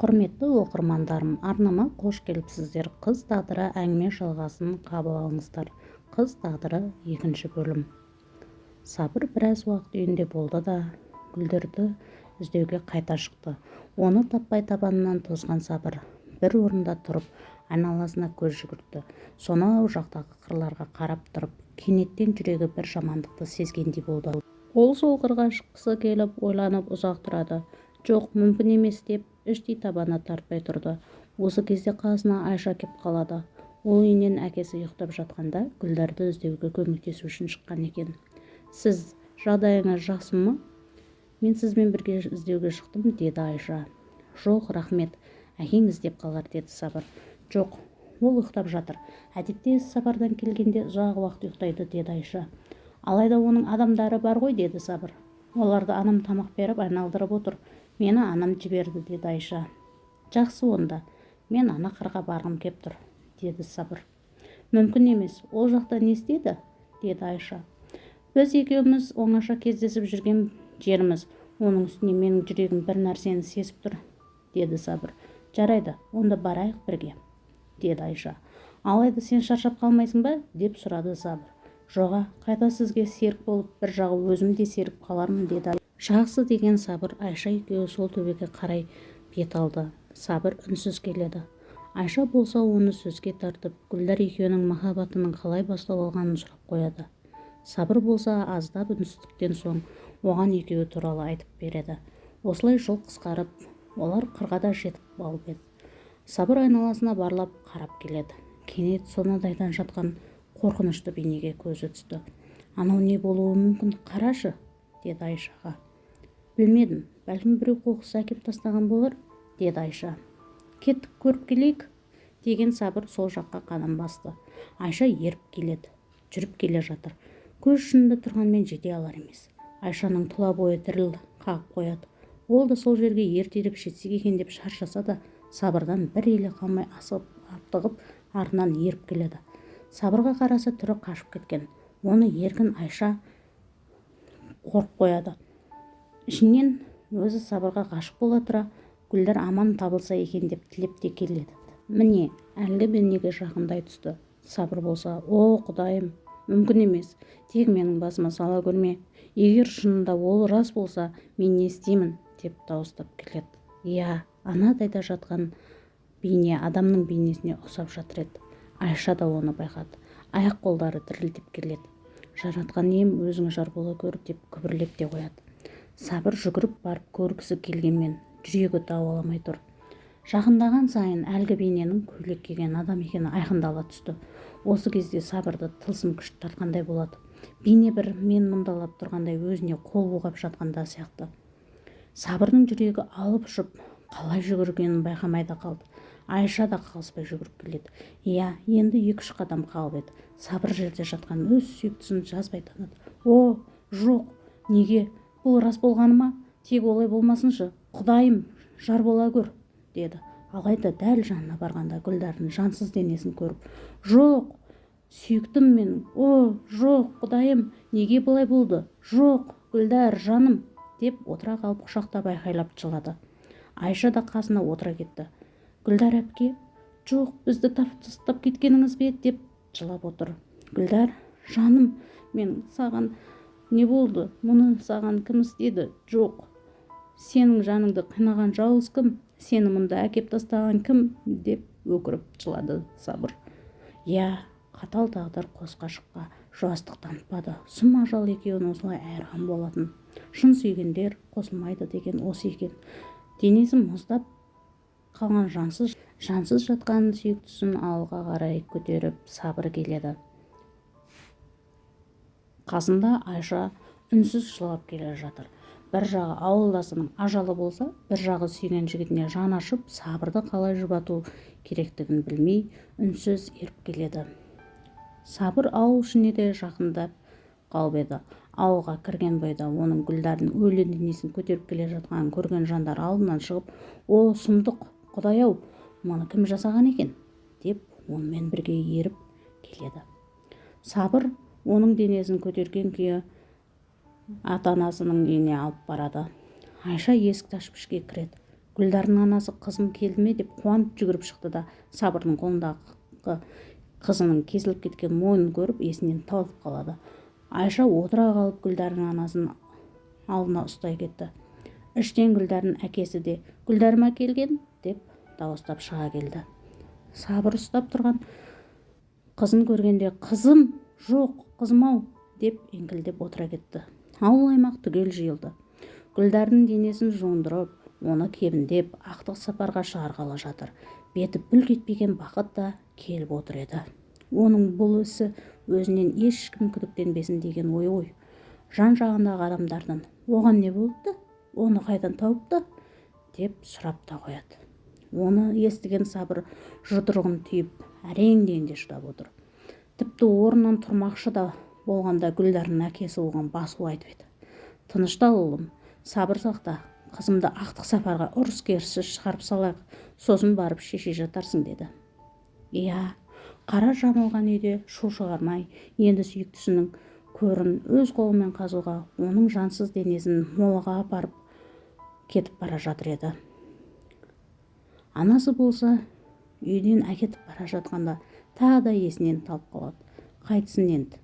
құрметті оқырмандарым арнама қош келіпсіздер. Қыз тағдыры әңгіме жалғасын қабыл алыңыздар. Қыз тағдыры екінші бөлім. Сабыр біраз уақыт үйінде болды да гүлдерді іздеуге қайта шықты. Оны таппай табанынан тозған сабыр бір орында тұрып айналасына көз жүгіртті. Сонау жақтағы қырларға қарап тұрып кенеттен жүрегі бір жамандықты сезгендей болды. Ол сол қырға шыққысы келіп ойланып ұзақ тұрады. Жоқ мүмкін емес деп іштей табаны тартпай тұрды. Осы кезде қасына айша кеп қалады. Ол үйінен әкесі ұйықтап жатқанда гүлдарды іздеуге көмектесу үшін шыққан екен. Сіз жағдайыңыз жақсы ма? Мен сізбен бірге іздеуге шықтым деді айша. Жоқ рахмет әкең іздеп қалар деді сабыр. Жоқ ол ұйықтап жатыр. Әдетте сапардан келгенде ұзақ уақыт ұйықтайды деді айша. Алайда оның адамдары бар ғой деді сабыр. Оларды анам тамақ беріп айналдырып отыр. Мені анам жіберді деді айша. Жақсы онда мен ана қырға барғым кеп тұр деді сабыр. Мүмкін емес ол жақта не істейді деді айша. Біз екеуміз оңаша кездесіп жүрген жеріміз оның үстіне менің жүрегім бір нәрсені сезіп тұр деді сабыр. Жарайды онда барайық бірге деді айша. Алайда сен шаршап қалмайсың ба? деп сұрады сабыр. Жоға қайта сізге серік болып бір жағы өзім де серіп қалармын деді жақсы деген сабыр айша екеуі сол төбеге қарай бет алды. Сабыр үнсіз келеді. Айша болса оны сөзге тартып гүлдар екеуінің махаббатының қалай бастау алғанын сұрап қояды. Сабыр болса аздап үнсіздіктен соң оған екеуі туралы айтып береді. Осылай жол қысқарып олар қырға да жетіп алып еді сабыр айналасына барлап қарап келеді. Кенет сонадайдан жатқан қорқынышты бейнеге көзі түсті. Анау не болуы мүмкін қарашы! деді айшаға. Білмедім. Бәлкім біреу қоқыс әкеп тастаған болар деді айша. Кеттік көріп келейік деген сабыр сол жаққа қадам басты. Айша еріп келеді жүріп келе жатыр. Көз ұшында тұрғанмен жете алар емес. Айшаның тұла бойы діріл қағып қояды. Ол да сол жерге ертелеп жетсек екен деп шаршаса да сабырдан бір еле қалмай асығып аптығып артынан еріп келеді. Сабырға қараса түрі қашып кеткен. Оны еркін айша қорып қояды. Ішінен өзі сабырға ғашық бола тұра гүлдар аман табылса екен деп тілеп те келеді. Міне әлгі бейнеге жақындай түсті. Сабыр болса о құдайым мүмкін емес тек менің басыма сала көрме. Егер шынында ол рас болса мен не істеймін? деп дауыстап келеді. Иә анадайда жатқан бейне адамның бейнесіне ұқсап жатыр еді. Айша да оны байқады. Аяқ қолдары дірілдеп келеді. Жаратқан ием өзің жар бола көр деп күбірлеп те қояды. Сабыр жүгіріп барып көргісі келгенмен жүрегі дауаламай тұр. Жақындаған сайын әлгі бейненің көйлек киген адам екені айқындала түсті. Осы кезде сабырды тылсым күш тартқандай болады. Бейне бір мен мұндалап тұрғандай өзіне қол бұлғап жатқанда сияқты. Сабырдың жүрегі алып ұшып қалай жүгіргенін байқамай да қалды. Айша да қалыспай жүгіріп келеді. Иә енді екі-үш қадам қалып еді. Сабыр жерде жатқан өз сүйіктісін жазбай таныды. О жоқ неге бұл рас болғаны ма? Тек олай болмасыншы. Құдайым жар бола көр деді. Алайда дәл жанына барғанда гүлдардың жансыз денесін көріп жоқ сүйіктім мен. О жоқ құдайым неге бұлай болды? Жоқ гүлдар жаным! деп отыра қалып құшақтап айқайлап жылады. Айша да қасына отыра кетті. Гүлдар әпке жоқ бізді тастап кеткеніңіз бе? деп жылап отыр. Гүлдар жаным мен саған не болды мұны саған кім істеді? Жоқ. Сенің жаныңды қинаған жауыз кім? Сені мұнда әкеп тастаған кім? деп өкіріп жылады сабыр. Иә қатал тағдыр қос ғашыққа жуастық танытпады. Сұм ажал екеуін осылай айырған болатын. Шын сүйгендер қосылмайды деген осы екен. Денесі мұздап қалған жансыз жансыз жатқан сүйіктісін алға қарай көтеріп сабыр келеді. Қасында айша үнсіз жылап келе жатыр. Бір жағы ауылдасының ажалы болса бір жағы сүйген жігітіне жан ашып сабырды қалай жұбату керектігін білмей үнсіз еріп келеді. Сабыр ауыл ішіне де жақындап қалып еді. Ауылға кірген бойда оның гүлдардың өлі денесін көтеріп келе жатқанын көрген жандар алдынан шығып о сұмдық құдай-ау мұны кім жасаған екен? деп онымен бірге еріп келеді. Сабыр оның денесін көтерген күйі ата анасының үйіне алып барады. Айша есікті ашып ішке кіреді. Гүлдардың анасы қызым келді ме деп қуанып жүгіріп шықты да сабырдың қолындағы қызының кесіліп кеткен мойнын көріп есінен талып қалады. Айша отыра қалып гүлдардың анасын алдына ұстай кетті. Іштен гүлдардың әкесі де гүлдәрім әкелген деп дауыстап шыға келді. Сабыр ұстап тұрған қызын көргенде қызым! Жоқ қызым-ау деп еңкілдеп отыра кетті. Ауыл аймақ түгел жиылды. Гүлдардың денесін жуындырып оны кебіндеп ақтық сапарға шығарғалы жатыр. Беті бүлк етпеген бақыт та келіп отыр еді. Оның бұл ісі өзінен ешкім күдіктенбесін деген ой ғой. Жан жағындағы адамдардан оған не болыпты? Оны қайдан тауыпты? деп сұрап та қояды. Оны естіген сабыр жұдырығын түйіп әрең дегенде шыдап отыр. Тіпті орнынан тұрмақшы да болғанда гүлдардың әкесі оған басу айтып еді. Тыныштал ұлым сабыр сақта қызымды ақтық сапарға ұрыс керіссіз шығарып салайық сосын барып шеше жатарсың деді. Иә қара жамылған үйде шу шығармай енді сүйіктісінің көрін өз қолымен қазуға оның жансыз денесін молаға апарып кетіп бара жатыр еді анасы болса үйден әкетіп бара жатқанда тағы да есінен талып қалады. Қайтсын енді.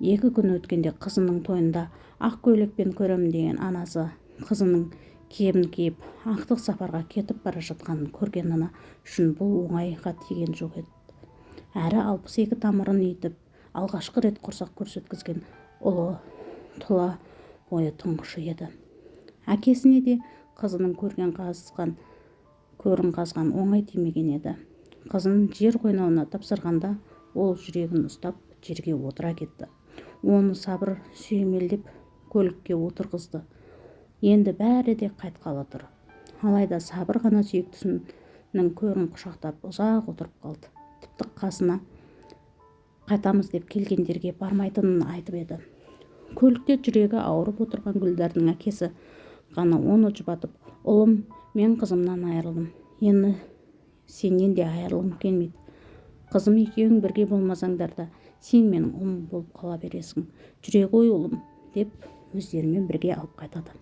Екі күн өткенде қызының тойында ақ көйлекпен көремін деген анасы қызының кебін киіп ақтық сапарға кетіп бара жатқанын көрген ана үшін бұл оңайға тиген жоқ еді. Әрі алпыс екі тамырын итіп алғашқы рет құрсақ көрсеткізген ұлы тұла бойы тұңғышы еді. Әкесіне де қызының көрген қазған көрін қазған оңай тимеген еді. Қызын жер қойнауына тапсырғанда ол жүрегін ұстап жерге отыра кетті. Оны сабыр сүйемелдеп көлікке отырғызды. Енді бәрі де қайтқалы тұр. Алайда сабыр ғана сүйіктісінің көрін құшақтап ұзақ отырып қалды. Тіпті қасына қайтамыз деп келгендерге бармайтынын айтып еді. Көлікте жүрегі ауырып отырған гүлдардың әкесі ғана оны жұбатып ұлым мен қызымнан айырылдым. Енді сенен де айырылғым келмейді. Қызым екеуің бірге болмасаңдар да сен менің ұлым болып қала бересің. Жүре ғой ұлым деп өздерімен бірге алып қайтады.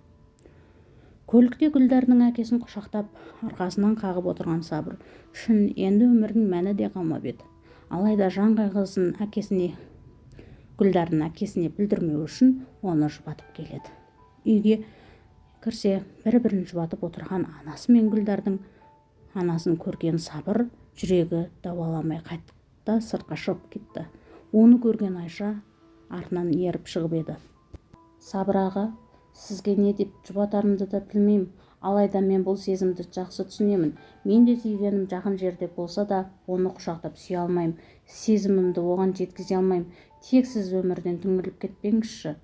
Көлікте гүлдәрдің әкесін құшақтап арқасынан қағып отырған сабыр үшін енді өмірдің мәні де қалмап еді. Алайда жан қайғысын әкесіне гүлдардың әкесіне білдірмеу үшін оны жұбатып келеді. Үйге кірсе бір бірін жұбатып отырған анасы мен гүлдардың анасын көрген сабыр жүрегі дауаламай қайта сыртқа шығып кетті. Оны көрген айша артынан еріп шығып еді. Сабыр аға сізге не деп жұбатарымды да білмеймін. Алайда мен бұл сезімді жақсы түсінемін. Мен де сүйгенім жақын жерде болса да оны құшақтап сүйе алмаймын. Сезімімді оған жеткізе алмаймын. Тек сіз өмірден түңіліп кетпеңізші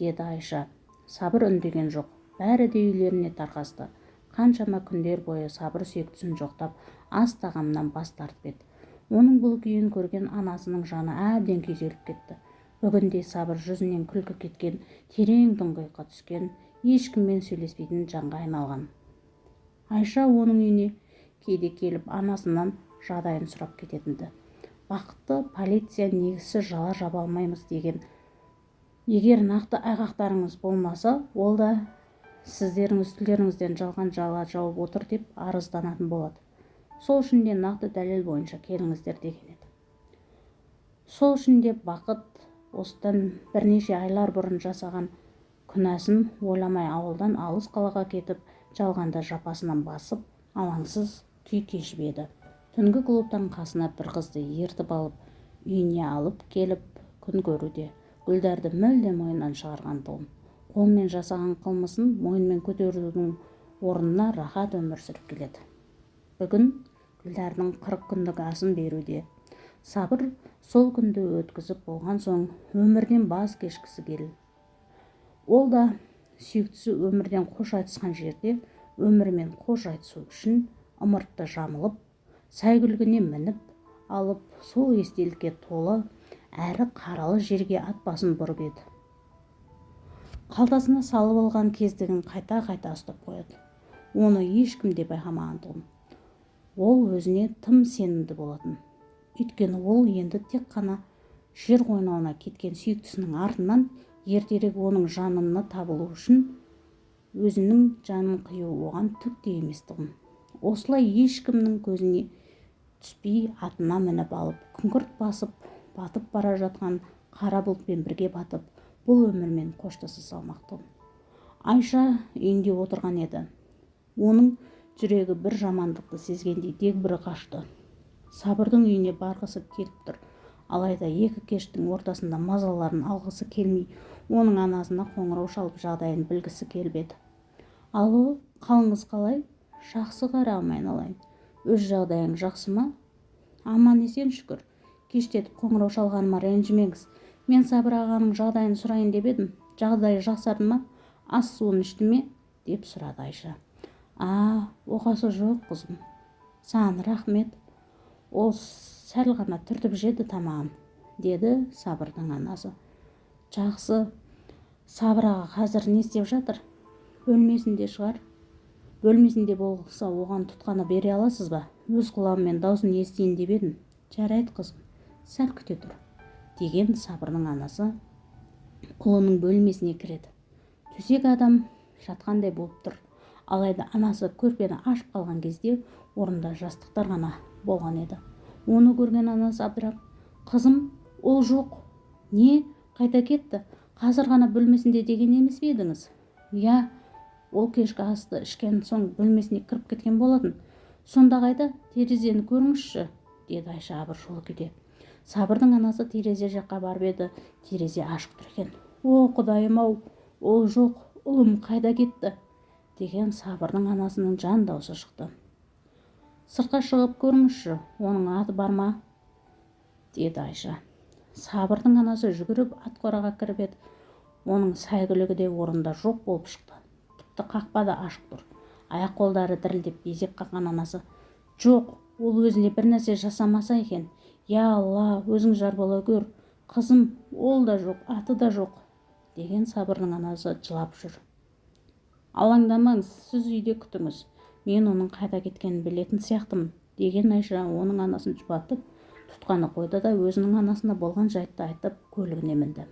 деді айша. Сабыр үндеген жоқ. Бәрі де үйлеріне тарқасты. Қаншама күндер бойы сабыр сүйіктісін жоқтап ас тағамнан бас тартып еді. Оның бұл күйін көрген анасының жаны әбден күйзеліп кетті. Бүгінде сабыр жүзінен күлкі кеткен терең тұңғиыққа түскен ешкіммен сөйлеспейтін жанға айналған. Айша оның үйіне кейде келіп анасынан жағдайын сұрап кететін-ді. Бақытты полиция негізсіз жала жаба алмаймыз деген. Егер нақты айғақтарыңыз болмаса ол да сіздердің үстілеріңізден жалған жала жауып отыр деп арызданатын болады. Сол үшін де нақты дәлел бойынша келіңіздер деген еді. Сол үшін де бақыт осыдан бірнеше айлар бұрын жасаған күнәсін ойламай ауылдан алыс қалаға кетіп жалғанда жапасынан басып алаңсыз күй кешіп еді. Түнгі клубтан қасына бір қызды ертіп алып үйіне алып келіп күн көруде гүлдәрді мүлде мойнынан шығарған тұғын қолмен жасаған қылмысын мойынмен көтерудің орнына рахат өмір сүріп келеді. Бүгін гүлдардың қырық күндік асын беруде. Сабыр сол күнді өткізіп болған соң өмірден баз кешкісі келді ол да сүйіктісі өмірден қош айтысқан жерде өмірмен қош айтысу үшін ымыртты жамылып сәйгүлігіне мініп алып сол естелікке толы әрі қаралы жерге ат басын бұрып еді. Қалтасына салып алған кездігін қайта қайта ұстап қояды. Оны ешкім де байқамаған тұғын. Ол өзіне тым сенімді болатын. Өйткені ол енді тек қана жер қойнауына кеткен сүйіктісінің артынан ертерек оның жанына табылу үшін өзінің жанын қию оған түк те емес тұғын. Осылай ешкімнің көзіне түспей атына мініп алып күңгірт басып батып бара жатқан қара бұлтпен бірге батып бұл өмірмен қоштаса салмақ айша үйінде отырған еді. Оның жүрегі бір жамандықты сезгендей дегбірі қашты. Сабырдың үйіне барғысы келіп тұр. Алайда екі кештің ортасында мазаларын алғысы келмей оның анасына қоңырау шалып жағдайын білгісі келіп еді. Алло қалыңыз қалай? Жақсы қарағым айналайын өз жағдайың жақсы ма? Аман есен шүкір. Кештетіп қоңырау шалғаныма ренжімеңіз. Мен сабыр ағаның жағдайын сұрайын деп едім. Жағдайы жақсарды ма? Ас суын ішті ме деп сұрады айша. А оқасы жоқ қызым. Саған рахмет. Ол сәл ғана түртіп жеді тамағын деді сабырдың анасы. Жақсы. Сабыр аға қазір не істеп жатыр? Бөлмесінде шығар. Бөлмесінде болса оған тұтқаны бере аласыз ба? Өз құлағыммен даусын естиін деп едім. Жарайды қызым. Сәл күте тұр деген сабырдың анасы ұлының бөлмесіне кіреді. Төсек адам жатқандай болып тұр. Алайда анасы көрпені ашып қалған кезде орында жастықтар ғана болған еді. Оны көрген анасы абдырап қызым ол жоқ. Не? Қайта кетті. Қазір ғана бөлмесінде деген емес пе едіңіз? Иә ол кешкі асты ішкен соң бөлмесіне кіріп кеткен болатын. Сонда қайда терезені көріңізші деді айша абыржулы күйде. Сабырдың анасы терезе жаққа барып еді. Терезе ашық тұр екен. О құдайым ау ол жоқ ұлым қайда кетті? деген сабырдың анасының жан даусы шықты. Сыртқа шығып көріңізші оның аты бар ма? деді айша. Сабырдың анасы жүгіріп ат қораға кіріп еді. Оның сәйгүлігі де орында жоқ болып шықты. Тіпті қақпа да ашық тұр. Аяқ қолдары дірілдеп безек қаққан анасы. Жоқ ол өзіне бір нәрсе жасамаса екен. Я алла өзің жар бола көр қызым ол да жоқ аты да жоқ деген сабырдың анасы жылап жүр. Алаңдамаңыз сіз үйде күтіңіз мен оның қайда кеткенін білетін сияқтымын деген айша оның анасын жұбатып тұтқаны қойды да өзінің анасына болған жайтты айтып көлігіне мінді.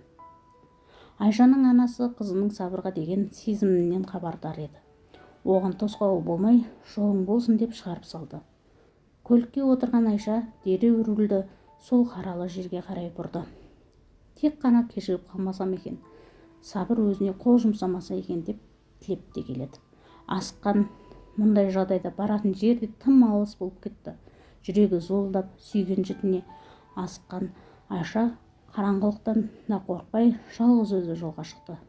Айшаның анасы қызының сабырға деген сезімінен хабардар еді. Оған тосқауыл болмай жолың болсын деп шығарып салды. Көлікке отырған айша дереу рульді сол қаралы жерге қарай бұрды. Тек қана кешігіп қалмасам екен сабыр өзіне қол жұмсамаса екен деп тілеп те келеді. Асыққан мұндай жағдайда баратын жер де тым алыс болып кетті. Жүрегі зуылдап сүйген жітіне асыққан айша қараңғылықтан да қорықпай жалғыз өзі жолға шықты.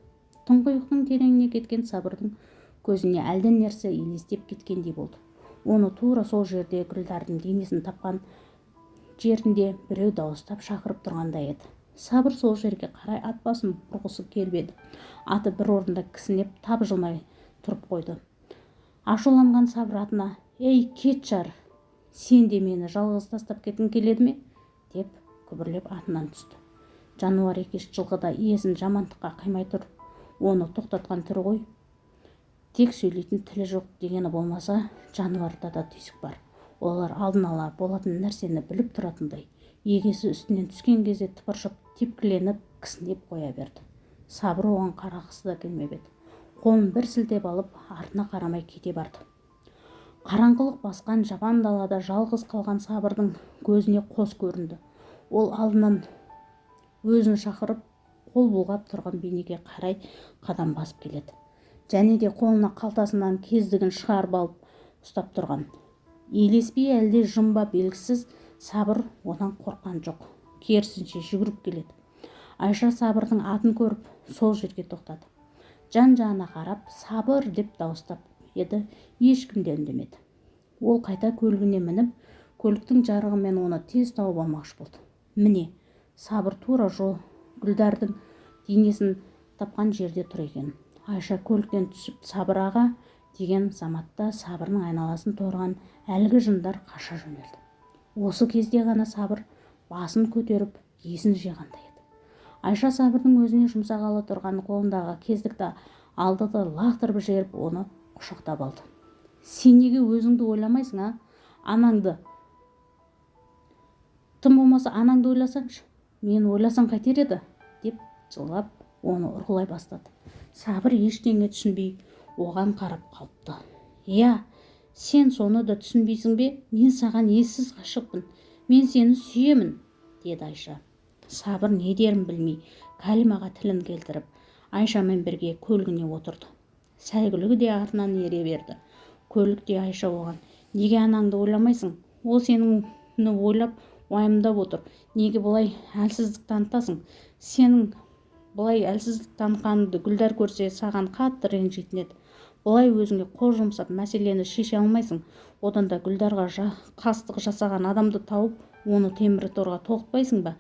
Тұңғиықтың тереңіне кеткен сабырдың көзіне әлден нәрсе елестеп кеткендей болды. Оны тура сол жерде гүлдардың денесін тапқан жерінде біреу дауыстап шақырып тұрғандай еді. Сабыр сол жерге қарай ат басын бұрғысы келіп еді. Аты бір орында кісінеп тапжылмай тұрып қойды. Ашуланған сабыр атына ей кет жар сен де мені жалғыз тастап кеткің келеді ме? деп күбірлеп атынан түсті. Жануар екеш жылқы да иесін жамандыққа қимай тұр. Оны тоқтатқан түрі ғой. Тек сөйлейтін тілі жоқ дегені болмаса жануарда да түйсік бар. Олар алдын ала болатын нәрсені біліп тұратындай егесі үстінен түскен кезде тыпыршып тепкіленіп кісінеп қоя берді. Сабыр оған қарағысы да келмеп еді. Қолын бір сілтеп алып артына қарамай кете барды. Қараңғылық басқан жапан далада жалғыз қалған сабырдың көзіне қос көрінді. Ол алдынан өзін шақырып қол бұлғап тұрған бейнеге қарай қадам басып келеді. Және де қолына қалтасынан кездігін шығарып алып ұстап тұрған. Елеспей әлде жымба белгісіз сабыр одан қорққан жоқ. Керісінше жүгіріп келеді. Айша сабырдың атын көріп сол жерге тоқтады. Жан жағына қарап сабыр деп дауыстап еді ешкім де үндемеді. Ол қайта көлігіне мініп көліктің жарығымен оны тез тауып алмақшы болды. Міне сабыр тура жол. Гүлдардың денесін тапқан жерде тұр екен айша көліктен түсіп сабыр аға деген заматта сабырның айналасын торған әлгі жындар қаша жөнелді. Осы кезде ғана сабыр басын көтеріп есін жиғандай айша сабырдың өзіне жұмсағалы тұрған қолындағы кездікті алды да лақтырып жіберіп оны құшақтап алды. Сен неге өзіңді ойламайсың а? Анаңды тым болмаса анаңды ойласаңшы. Мен ойласам қайтер еді деп жылап оны ұрғылай бастады. Сабыр ештеңе түсінбей оған қарап қалыпты. Иә сен соны да түсінбейсің бе? Мен саған ессіз ғашықпын мен сені сүйемін деді айша. Сабыр не дерін білмей кәлимаға тілін келтіріп айшамен бірге көлігіне отырды. Сәйгүлігі де артынан ере берді. Көлікте айша оған неге анаңды ойламайсың? Ол сені ойлап уайымдап отыр. Неге бұлай әлсіздік танытасың? Сенің бұлай әлсіздік танытқаныңды гүлдар көрсе саған қатты ренжитін еді. Бұлай өзіңе қол жұмсап мәселені шеше алмайсың. Одан да гүлдарға жа, қастық жасаған адамды тауып оны темір торға тоғытпайсың ба?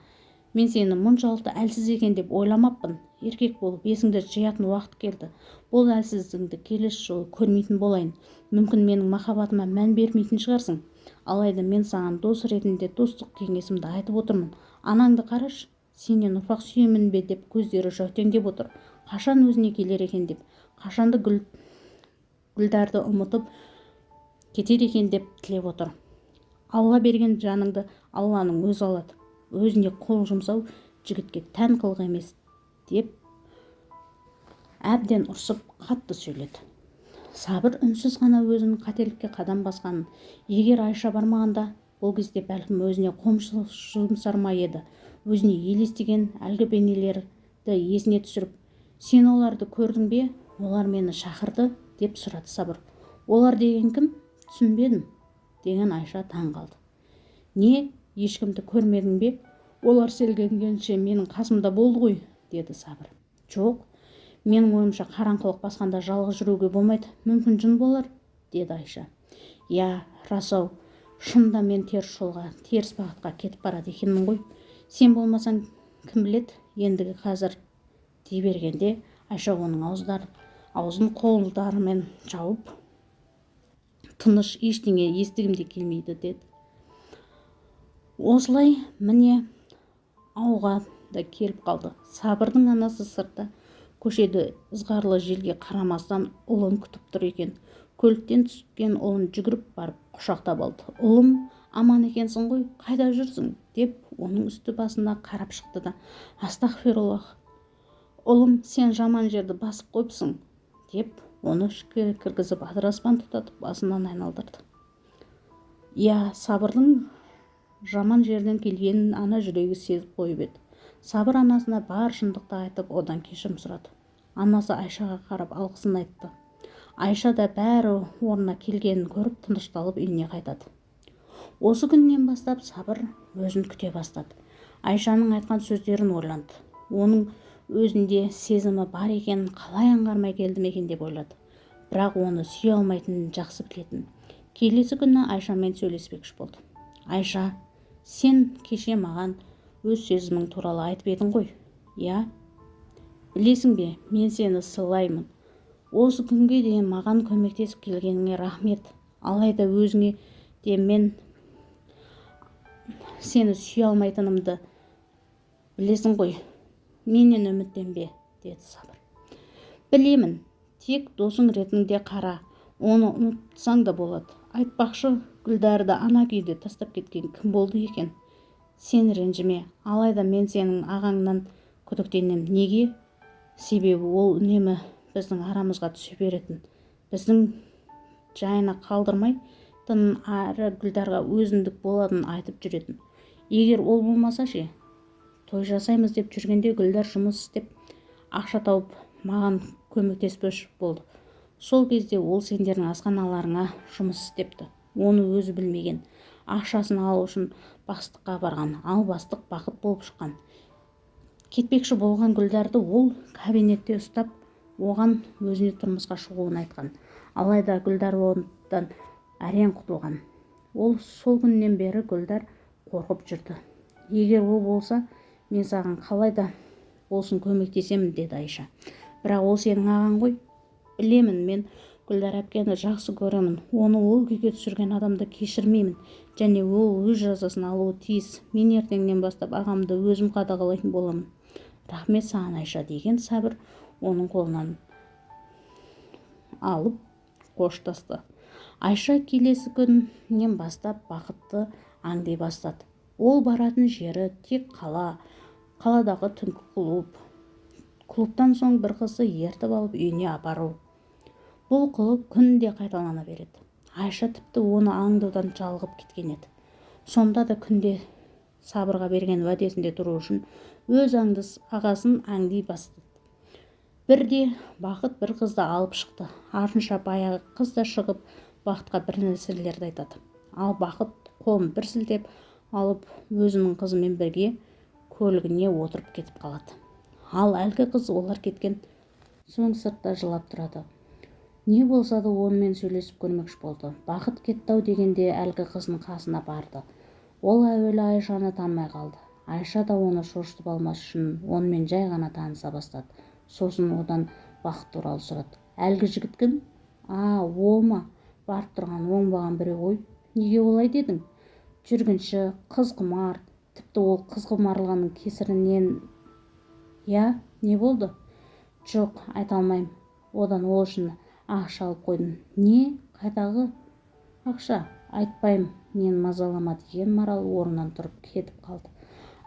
Мен сені мұншалықты әлсіз екен деп ойламаппын. Еркек болып есіңді жиятын уақыт келді. Бұл әлсіздігіңді келесі жолы көрмейтін болайын. Мүмкін менің махаббатыма мән бермейтін шығарсың. Алайда мен саған дос ретінде достық кеңесімді айтып отырмын. Анаңды қарашы. Сенен ұрпақ сүйемін бе? деп көздері жәутеңдеп отыр. Қашан өзіне келер екен? деп. Қашанды гүл гүлдарды ұмытып кетер екен? деп тілеп отыр. Алла берген жаныңды алланың өзі алады. Өзіне қол жұмсау жігітке тән қылық емес деп әбден ұрсып қатты сөйледі. Сабыр үнсіз ғана өзінің қателікке қадам басқанын егер айша бармағанда бұл кезде бәлкім өзіне қомшы жұмсар ма еді? Өзіне елестеген әлгі бейнелерді есіне түсіріп сен оларды көрдің бе? Олар мені шақырды деп сұрады сабыр. Олар деген кім? Түсінбедім деген айша таң қалды. Не ешкімді көрмедің бе? Олар селгенгенше менің қасымда болды ғой деді сабыр. Жоқ менің ойымша қараңғылық басқанда жалғыз жүруге болмайды. Мүмкін жын болар деді айша. Иә рас-ау шынында мен теріс жолға теріс бағытқа кетіп барады екенмін ғой. Сен болмасаң кім біледі? Ендігі қазір дей бергенде айша оның аузын қолдарымен жауып тыныш ештеңе естігім де келмейді деді. Осылай міне ауға да келіп қалды. Сабырдың анасы сыртта көшеде ызғарлы желге қарамастан ұлын күтіп тұр екен. Көліктен түскен ұлын жүгіріп барып құшақтап алды. Ұлым аман екенсің ғой қайда жүрсің? Деп оның үсті басына қарап шықты да астағфируллах ұлым сен жаман жерді басып қойыпсың деп оны ішке кіргізіп адыраспан тұтатып басынан айналдырды. Иә сабырдың жаман жерден келгенін ана жүрегі сезіп қойып еді. Сабыр анасына бар шындықты айтып одан кешірім сұрады. Анасы айшаға қарап алғысын айтты. Айша да бәрі орнына келгенін көріп тынышталып үйіне қайтады. Осы күннен бастап сабыр өзін күте бастады. Айшаның айтқан сөздерін ойланды. Оның өзінде сезімі бар екенін қалай аңғармай келдім екен деп ойлады. Бірақ оны сүйе алмайтынын жақсы білетін. Келесі күні айшамен сөйлеспекші болды. Айша сен кеше маған өз сезімің туралы айтып едің ғой иә? Білесің бе мен сені сыйлаймын. Осы күнге дейін маған көмектесіп келгеніңе рахмет. Алайда өзіңе де мен сені сүйе алмайтынымды білесің ғой. Менен үміттенбе деді сабыр. Білемін тек досың ретінде қара. Оны ұмытсаң да болады. Айтпақшы гүлдәрді ана күйде тастап кеткен кім болды екен? Сен ренжіме алайда мен сенің ағаңнан күдіктенем. Неге? Себебі ол үнемі біздің арамызға түсе беретін. Біздің жайына әрі гүлдарға өзіндік болатынын айтып жүретін. Егер ол болмаса ше той жасаймыз деп жүргенде гүлдар жұмыс істеп ақша тауып маған көмектеспекші болды. Сол кезде ол сендердің асханаларыңа жұмыс істепті. Оны өзі білмеген. Ақшасын алу үшін бастыққа барған ал бастық бақыт болып шыққан. Кетпекші болған гүлдарды ол кабинетте ұстап оған өзіне тұрмысқа шығуын айтқан. Алайда гүлдар одан әрең құтылған. Ол сол күннен бері гүлдар қорқып жүрді. Егер ол болса мен саған қалай да болсын көмектесемін деді айша. Бірақ ол сенің ағаң ғой. Білемін мен гүлдар әпкені жақсы көремін. Оны ол күйге түсірген адамды кешірмеймін. Және ол өз жазасын алуы тиіс. Мен ертеңнен бастап ағамды өзім қадағалайтын боламын. Рахмет саған айша деген сәбір оның қолынан алып қоштасты. Айша келесі күннен бастап бақытты аңдай бастады. Ол баратын жері тек қала қаладағы түнгі клуб. Клубтан соң бір қызды ертіп алып үйіне апару. Бұл қылық күнде қайталана береді. Айша тіпті оны аңдудан жалығып кеткен еді. Сонда да күнде сабырға берген уәдесінде тұру үшін өз аңдыс ағасын аңди бастады. Бірде бақыт бір қызды алып шықты. Артынша баяғы қыз да шығып бақытқа бір нәрселерді айтады. Ал бақыт қолын бір сілтеп алып өзінің қызымен бірге көлігіне отырып кетіп қалады. Ал әлгі қыз олар кеткен соң сыртта жылап тұрады. Не болса да онымен сөйлесіп көрмекші болды. Бақыт кетті-ау дегенде әлгі қыздың қасына барды. Ол әуелі айшаны танымай қалды. Айша да оны шошытып алмас үшін онымен жай ғана таныса бастады. Сосын одан бақыт туралы сұрады. Әлгі жігіт кім? А ол ма? Барып тұрған оңбаған біреу ғой. Неге олай дедің? Жүргінші қыз құмар тіпті ол қыз құмарлығының кесірінен иә не болды? Жоқ айта алмаймын. Одан ол үшін ақша алып қойдым не? Қайдағы? Ақша. Айтпаймын мені мазалама деген марал орнынан тұрып кетіп қалды.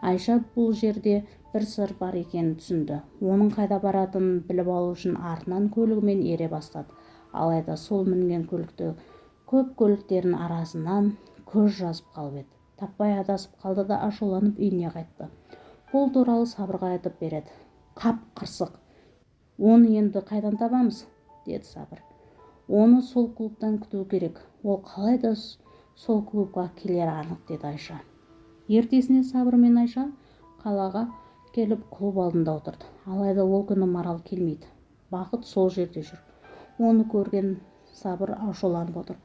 Айша бұл жерде бір сыр бар екенін түсінді. Оның қайда баратынын біліп алу үшін артынан көлігімен ере бастады. Алайда сол мінген көлікті көп көліктердің арасынан көз жазып қалып еді. Таппай адасып қалды да ашуланып үйіне қайтты. Бұл туралы сабырға айтып береді. Қап қырсық оны енді қайдан табамыз деді сабыр. Оны сол клубтан күту керек. Ол қалай да сол клубқа келері анық деді айша. Ертесіне сабыр мен айша қалаға келіп клуб алдында отырды. Алайда ол күні марал келмейді. Бақыт сол жерде жүр. Оны көрген сабыр ашуланып отыр.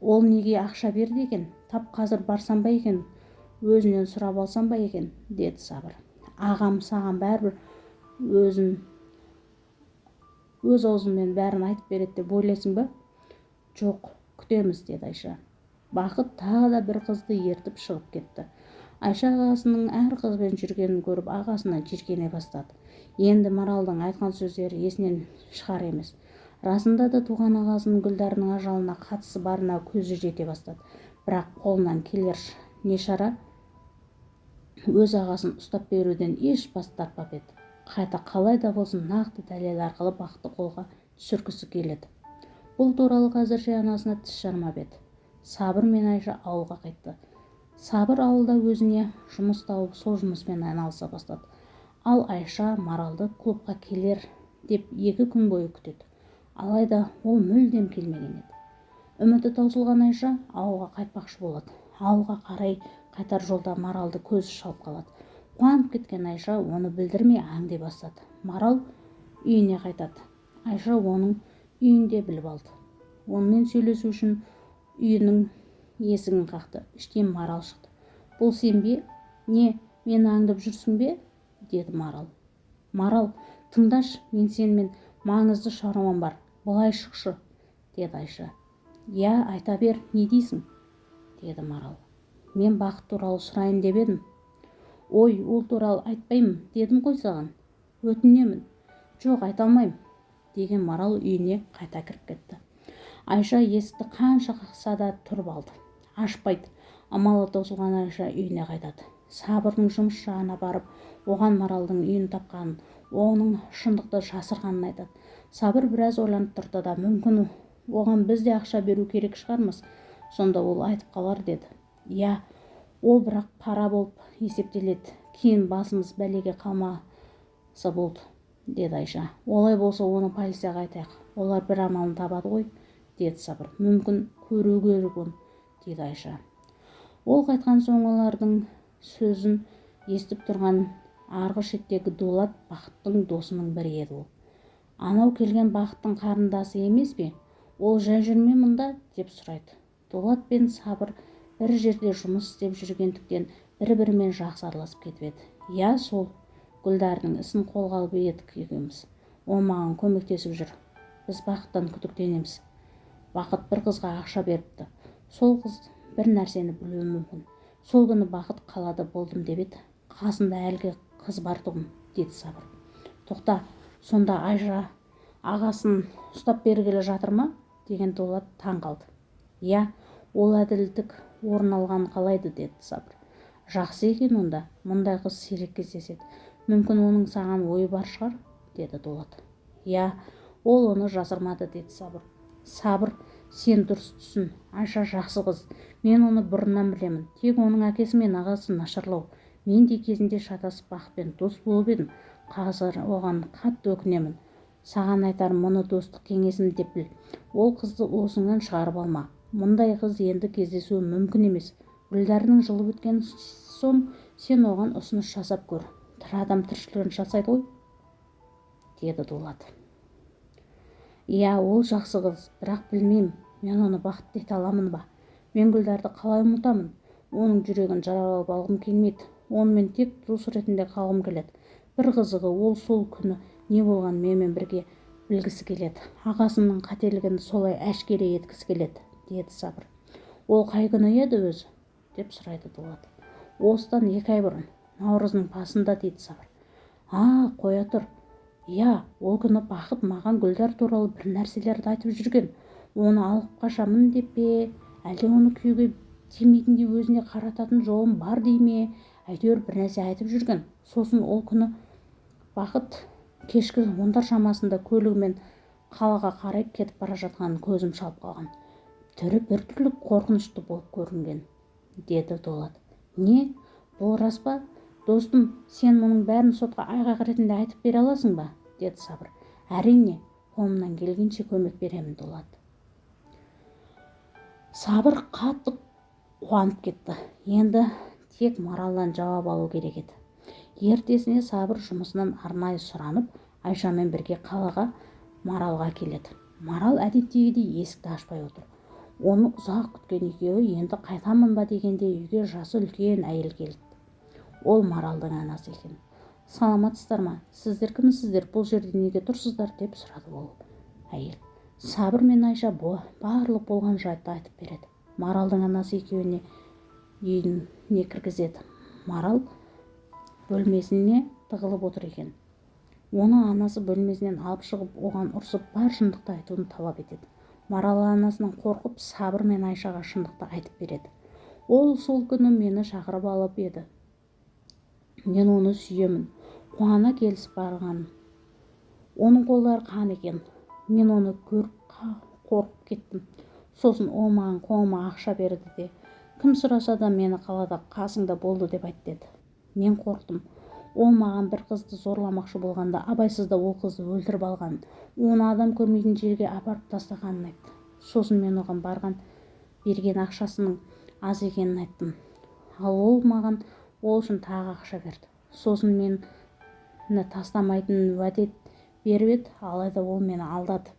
Ол неге ақша берді екен? Тап қазір барсам ба екен? Өзінен сұрап алсам ба екен? деді сабыр. Ағам саған бәрібір өзін өз аузымен бәрін айтып береді деп ойлайсың ба? Жоқ күтеміз деді айша. Бақыт тағы да бір қызды ертіп шығып кетті. Айша ағасының әр қызбен жүргенін көріп ағасына жиіркене бастады. Енді маралдың айтқан сөздері есінен шығар емес. Расында да туған ағасының гүлдарының ажалына қатысы барына көзі жете бастады. Бірақ қолынан келер не шара? Өз ағасын ұстап беруден еш бас тартпап еді. Қайта қалай да болсын нақты дәлел арқылы бақты қолға түсіргісі келеді. Бұл туралы қазірше анасына тіс жармап еді. Сабыр мен айша ауылға қайтты. Сабыр ауылда өзіне жұмыс тауып сол жұмыспен айналыса бастады. Ал айша маралды клубқа келер деп екі күн бойы күтеді. Алайда ол мүлдем келмеген еді. Үміті таусылған айша ауылға қайтпақшы болады. Ауылға қарай қайтар жолда маралды көзі шалып қалады. Қуанып кеткен айша оны білдірмей аңди бастады. Марал үйіне қайтады. Айша оның үйінде біліп алды. Онымен сөйлесу үшін үйінің есігін қақты. Іштен марал шықты. Бұл сен бе? Не мені аңдып жүрсің бе? деді марал. Марал тыңдашы мен сенімен маңызды шаруам бар. Былай шықшы деді айша. Иә айта бер не дейсің? деді марал. Мен бақыт туралы сұрайын деп едім. Ой ол туралы айтпаймын дедім ғой саған. Өтінемін. Жоқ айта алмаймын деген марал үйіне қайта кіріп кетті. Айша есікті қанша қақса да тұрып алды. Ашпайды. Амалы таусылған айша үйіне қайтады. Сабырдың жұмыс жағына барып оған маралдың үйін тапқанын оның шындықты жасырғанын айтады. Сабыр біраз ойланып тұрды да мүмкін оған біз де ақша беру керек шығармыз сонда ол айтып қалар деді. Иә ол бірақ пара болып есептеледі кейін басымыз бәлеге қалмаса болды деді айша. Олай болса оны полицияға айтайық олар бір амалын табады ғой деді сабыр. Мүмкін көру керек оны деді айша. Ол қайтқан соң олардың сөзін естіп тұрған арғы шеттегі дулат бақыттың досының бірі еді ол. Анау келген бақыттың қарындасы емес пе? Ол жай жүрме мұнда? деп сұрайды. Дулат пен сабыр бір жерде жұмыс істеп жүргендіктен бір-бірімен жақсы араласып кетіп еді. Иә сол. Гүлдардың ісін қолға алып едік екеуміз. Ол маған көмектесіп жүр. Біз бақыттан күдіктенеміз. Бақыт бір қызға ақша беріпті. Сол қыз бір нәрсені білуі мүмкін. Сол күні бақыт қалада болдым деп еді. Қасында әлгі қыз бар тұғын деді сабыр. Тоқта сонда айша ағасын ұстап бергелі жатыр ма? деген дулат таң қалды. Иә ол әділдік орын алғанын қалайды деді сабыр. Жақсы екен онда мұндай қыз сирек кездеседі. Мүмкін оның саған ойы бар шығар деді дулат иә ол оны жасырмады деді сабыр. Сабыр сен дұрыс түсін. Айша жақсы қыз. Мен оны бұрыннан білемін. Тек оның әкесі мен ағасы нашарлау. Мен де кезінде шатасып бақытпен дос болып едім. Қазір оған қатты өкінемін. Саған айтарым мұны достық кеңесім деп біл. Ол қызды осыңнан шығарып алма. Мұндай қыз енді кездесуі мүмкін емес. Гүлдәрінің жылы өткен соң сен оған ұсыныс жасап көр. Тірі адам тіршілігін жасайды ғой деді дулат. Иә ол жақсы қыз бірақ білмеймін мен оны бақытты ете аламын ба? Мен гүлдарды қалай ұмытамын? Оның жүрегін жаралап алғым келмейді. Онымен тек дос ретінде қалғым келеді. Бір қызығы ол сол күні не болғанын менімен бірге білгісі келеді. Ағасының қателігін солай әшкере еткісі келеді деді сабыр. Ол қай күні еді өзі? деп сұрайды дулат. Осыдан екі ай бұрын наурыздың басында дейді сабыр. А қоя тұр. Иә ол күні бақыт маған гүлдар туралы бір нәрселерді айтып жүрген. Оны алып қашамын деп пе? Әлде оны күйеуге тимейтіндей өзіне қарататын жолым бар дей ме? Әйтеуір бір нәрсе айтып жүрген. Сосын ол күні бақыт кешкі ондар шамасында көлігімен қалаға қарай кетіп бара жатқанын көзім шалып қалған. Түрі біртүрлі қорқынышты болып көрінген деді дулат. Не бұл рас па? Достым сен мұның бәрін сотқа айғақ ретінде айтып бере аласың ба? деді сабыр. Әрине қолымнан келгенше көмек беремін дулат. Сабыр қатты қуанып кетті. Енді тек маралдан жауап алу керек еді. Ертесіне сабыр жұмысынан арнайы сұранып айшамен бірге қалаға маралға келеді. Марал әдеттегідей есікті ашпай отыр. Оны ұзақ күткен екеуі енді қайтамын ба? дегенде үйге жасы үлкен әйел келді. Ол маралдың анасы екен. Саламатсыздар ма сіздер кімсіздер бұл жерде неге тұрсыздар? деп сұрады ол әйел. Сабыр мен айша барлық болған жайтты айтып береді. Маралдың анасы екеуіне үйіне кіргізеді. Марал бөлмесіне тығылып отыр екен. Оны анасы бөлмесінен алып шығып оған ұрсып бар шындықты айтуын талап етеді. Марал анасынан қорқып сабыр мен айшаға шындықты айтып береді. Ол сол күні мені шақырып алып еді. Мен оны сүйемін. Қуана келісіп барған. Оның қолдары қан екен. Мен оны көріп қорқып кеттім. Сосын ол маған қолыма ақша берді де кім сұраса да мені қалада қасыңда болды деп айт деді. Мен қорықтым. Ол маған бір қызды зорламақшы болғанда абайсызда ол қызды өлтіріп алғанын оны адам көрмейтін жерге апарып тастағанын айтты. Сосын мен оған барған берген ақшасының аз екенін айттым. Ал ол маған ол үшін тағы ақша берді. Сосын мен тастамайтынын уәде беріп еді. Алайда ол мені алдады.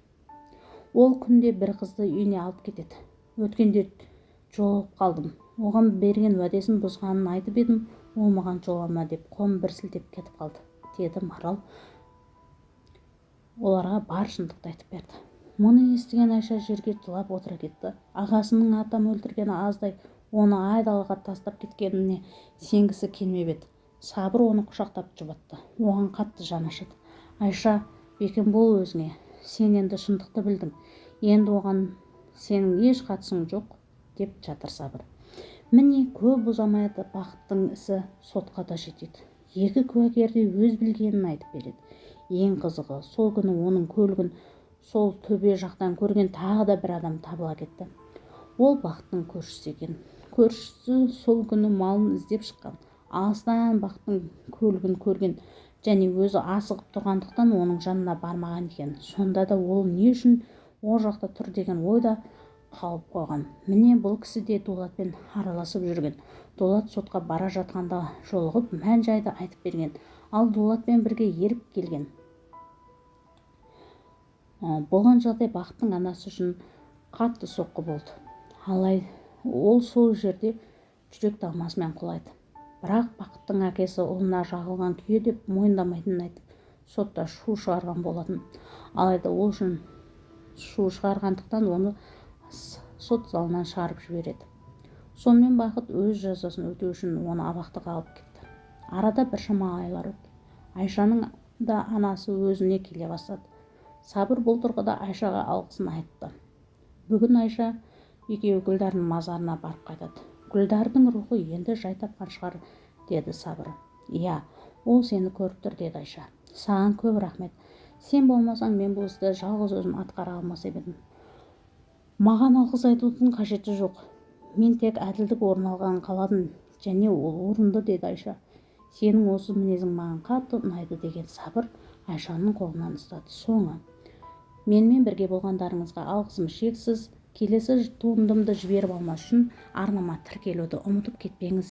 Ол күнде бір қызды үйіне алып кетеді. Өткенде жолығып қалдым. Оған берген уәдесін бұзғанын айтып едім. Ол маған жолама деп қолын бір сілтеп кетіп қалды деді марал. Оларға бар шындықты айтып берді. Мұны естіген айша жерге жылап отыра кетті. Ағасының атам өлтіргені аздай оны айдалаға тастап кеткеніне сенгісі келмеп еді. Сабыр оны құшақтап жұбатты. Оған қатты жаны ашыды. Айша бекем бол өзіңе. Сен енді шындықты білдің. Енді оған сенің еш қатысың жоқ деп жатыр сабыр. Міне көп ұзамайды бақыттың ісі сотқа да жетеді. Екі куәгер де өз білгенін айтып береді. Ең қызығы сол күні оның көлігін сол төбе жақтан көрген тағы да бір адам табыла кетті. Ол бақыттың көршісі екен. Көршісі сол күні малын іздеп шыққан. Алыстан бақтың көлігін көрген және өзі асығып тұрғандықтан оның жанына бармаған екен. Сонда да ол не үшін ол жақта тұр деген ойда қалып қойған. Міне бұл кісі де дулатпен араласып жүрген. Дулат сотқа бара жатқанда жолығып мән жайды айтып берген. Ал дулатпен бірге еріп келген. Болған жағдай бақыттың анасы үшін қатты соққы болды. Алайда ол сол жерде жүрек талмасымен құлайды. Бірақ бақыттың әкесі ұлына жағылған күйе деп мойындамайтынын айтып сотта шу шығарған болатын. Алайда ол үшін шу шығарғандықтан оны сот залынан шығарып жібереді. Сонымен бақыт өз жазасын өтеу үшін оны абақтыға алып кетті. Арада біршама айлар өтті. Айшаның да анасы өзіне келе бастады. Сабыр бұл тұрғыда айшаға алғысын айтты. Бүгін айша екеуі гүлдардың мазарына барып қайтады. Гүлдардың рухы енді жай тапқан шығар деді сабыр. Иә ол сені көріп тұр деді айша. Саған көп рахмет. Сен болмасаң мен бұл істі жалғыз өзім атқара алмас едім. Маған алғыс айтудың қажеті жоқ. Мен тек әділдік орын алғанын қаладым және ол орынды деді айша. Сенің осы мінезің маған қатты ұнайды деген сабыр айшаның қолынан ұстады соңы. Менімен бірге болғандарыңызға алғысым шексіз. Келесі туындымды жіберіп алмас үшін арнама тіркелуді ұмытып кетпеңіз.